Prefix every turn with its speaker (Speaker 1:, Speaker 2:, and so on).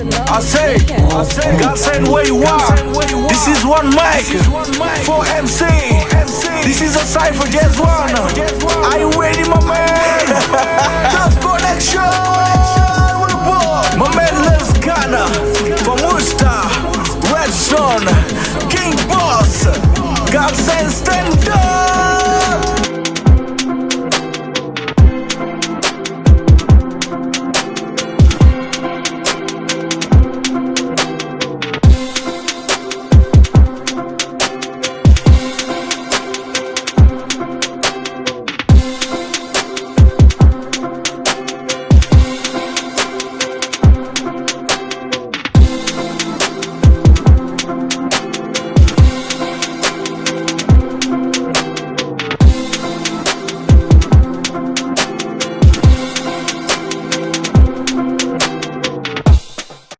Speaker 1: I say, I say, God send where you are. This is one mic for MC. This is a cipher, just one. Are you ready, my man? Love connection with the. My man loves Ghana from Worcester, Red Zone, King Boss. God send stand up.